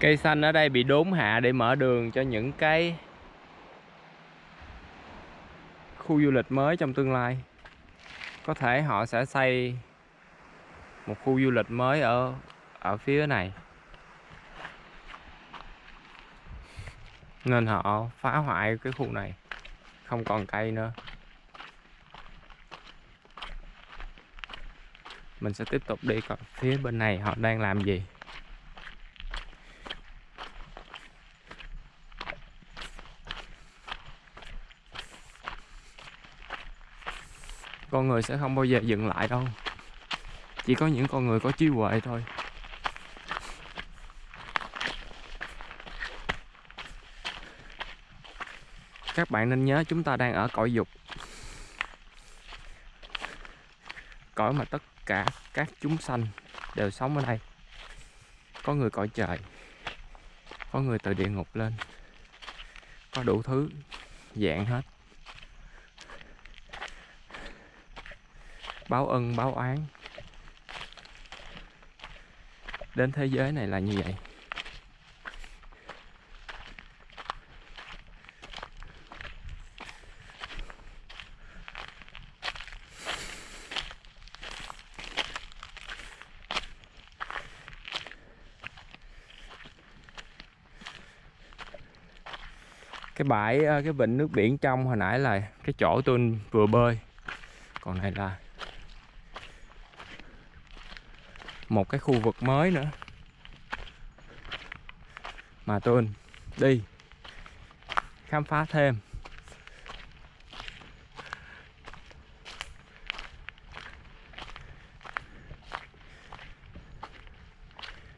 Cây xanh ở đây bị đốn hạ để mở đường cho những cái khu du lịch mới trong tương lai. Có thể họ sẽ xây một khu du lịch mới ở ở phía này. Nên họ phá hoại cái khu này, không còn cây nữa. Mình sẽ tiếp tục đi còn phía bên này họ đang làm gì. Con người sẽ không bao giờ dừng lại đâu. Chỉ có những con người có trí huệ thôi. Các bạn nên nhớ chúng ta đang ở cõi dục. Cõi mà tất cả các chúng sanh đều sống ở đây. Có người cõi trời, có người từ địa ngục lên. Có đủ thứ dạng hết. Báo ân, báo oán. Đến thế giới này là như vậy. Cái bãi ờ, cái vịnh nước biển trong hồi nãy là cái chỗ tôi vừa bơi. Còn này là một cái khu vực mới nữa. Mà tôi đi. Khám phá thêm.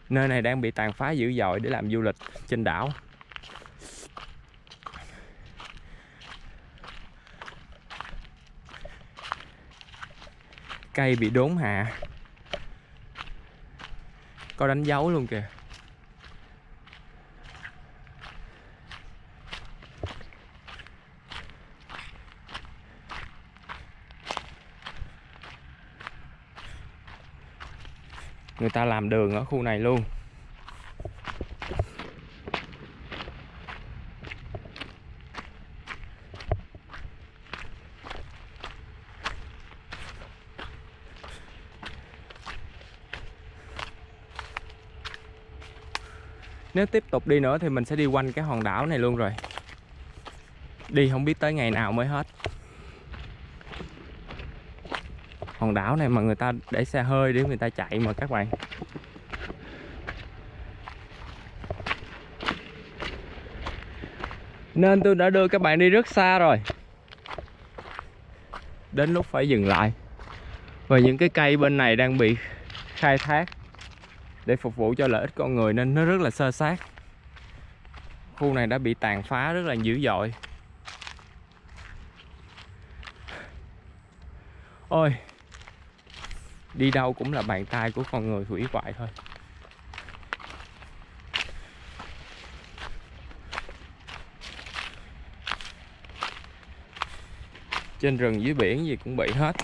Nơi này đang bị tàn phá dữ dội để làm du lịch trên đảo. Cây bị đốn hạ có đánh dấu luôn kìa. Người ta làm đường ở khu này luôn. Nếu tiếp tục đi nữa thì mình sẽ đi quanh cái hòn đảo này luôn rồi. Đi không biết tới ngày nào mới hết. Hòn đảo này mà người ta để xe hơi để người ta chạy mà các bạn. Nên tôi đã đưa các bạn đi rất xa rồi. Đến lúc phải dừng lại. Và những cái cây bên này đang bị khai thác để phục vụ cho lợi ích con người nên nó rất là sơ sát. Khu này đã bị tàn phá rất là dữ dội. Ôi, đi đâu cũng là bàn tay của con người hủy hoại thôi. Trên rừng dưới biển gì cũng bị hết.